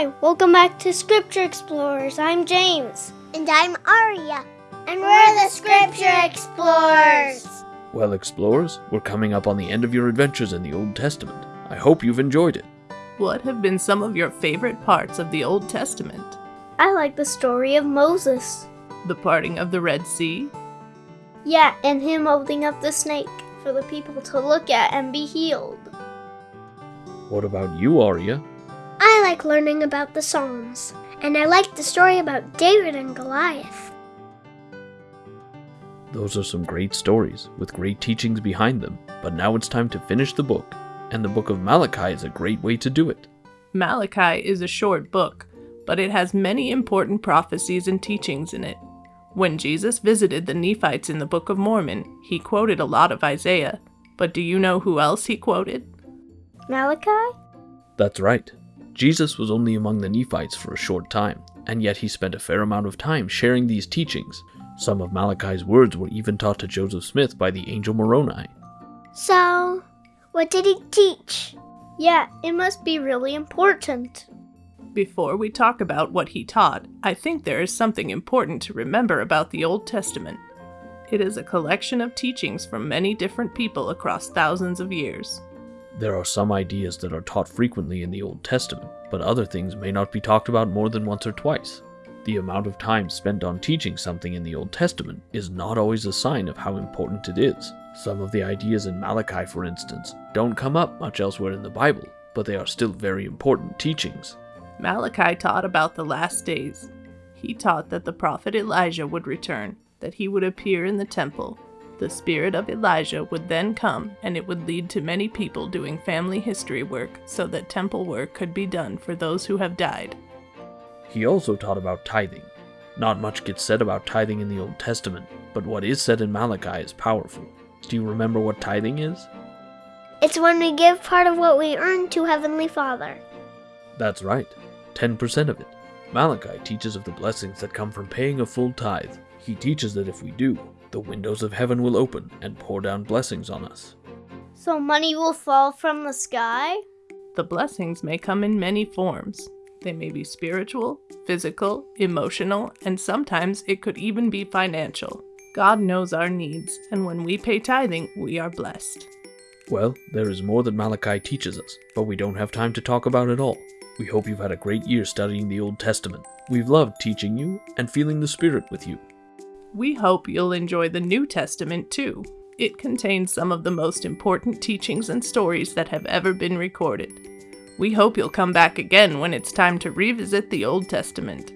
Hi, welcome back to Scripture Explorers. I'm James. And I'm Aria. And we're the Scripture Explorers. Well, explorers, we're coming up on the end of your adventures in the Old Testament. I hope you've enjoyed it. What have been some of your favorite parts of the Old Testament? I like the story of Moses. The parting of the Red Sea? Yeah, and him holding up the snake for the people to look at and be healed. What about you, Aria? I like learning about the Psalms, and I like the story about David and Goliath. Those are some great stories with great teachings behind them, but now it's time to finish the book, and the book of Malachi is a great way to do it. Malachi is a short book, but it has many important prophecies and teachings in it. When Jesus visited the Nephites in the Book of Mormon, he quoted a lot of Isaiah, but do you know who else he quoted? Malachi? That's right. Jesus was only among the Nephites for a short time, and yet he spent a fair amount of time sharing these teachings. Some of Malachi's words were even taught to Joseph Smith by the angel Moroni. So, what did he teach? Yeah, it must be really important. Before we talk about what he taught, I think there is something important to remember about the Old Testament. It is a collection of teachings from many different people across thousands of years. There are some ideas that are taught frequently in the Old Testament, but other things may not be talked about more than once or twice. The amount of time spent on teaching something in the Old Testament is not always a sign of how important it is. Some of the ideas in Malachi, for instance, don't come up much elsewhere in the Bible, but they are still very important teachings. Malachi taught about the last days. He taught that the prophet Elijah would return, that he would appear in the temple. The spirit of Elijah would then come, and it would lead to many people doing family history work so that temple work could be done for those who have died. He also taught about tithing. Not much gets said about tithing in the Old Testament, but what is said in Malachi is powerful. Do you remember what tithing is? It's when we give part of what we earn to Heavenly Father. That's right, 10% of it. Malachi teaches of the blessings that come from paying a full tithe. He teaches that if we do, the windows of heaven will open and pour down blessings on us. So money will fall from the sky? The blessings may come in many forms. They may be spiritual, physical, emotional, and sometimes it could even be financial. God knows our needs, and when we pay tithing, we are blessed. Well, there is more that Malachi teaches us, but we don't have time to talk about it all. We hope you've had a great year studying the Old Testament. We've loved teaching you and feeling the Spirit with you. We hope you'll enjoy the New Testament too. It contains some of the most important teachings and stories that have ever been recorded. We hope you'll come back again when it's time to revisit the Old Testament.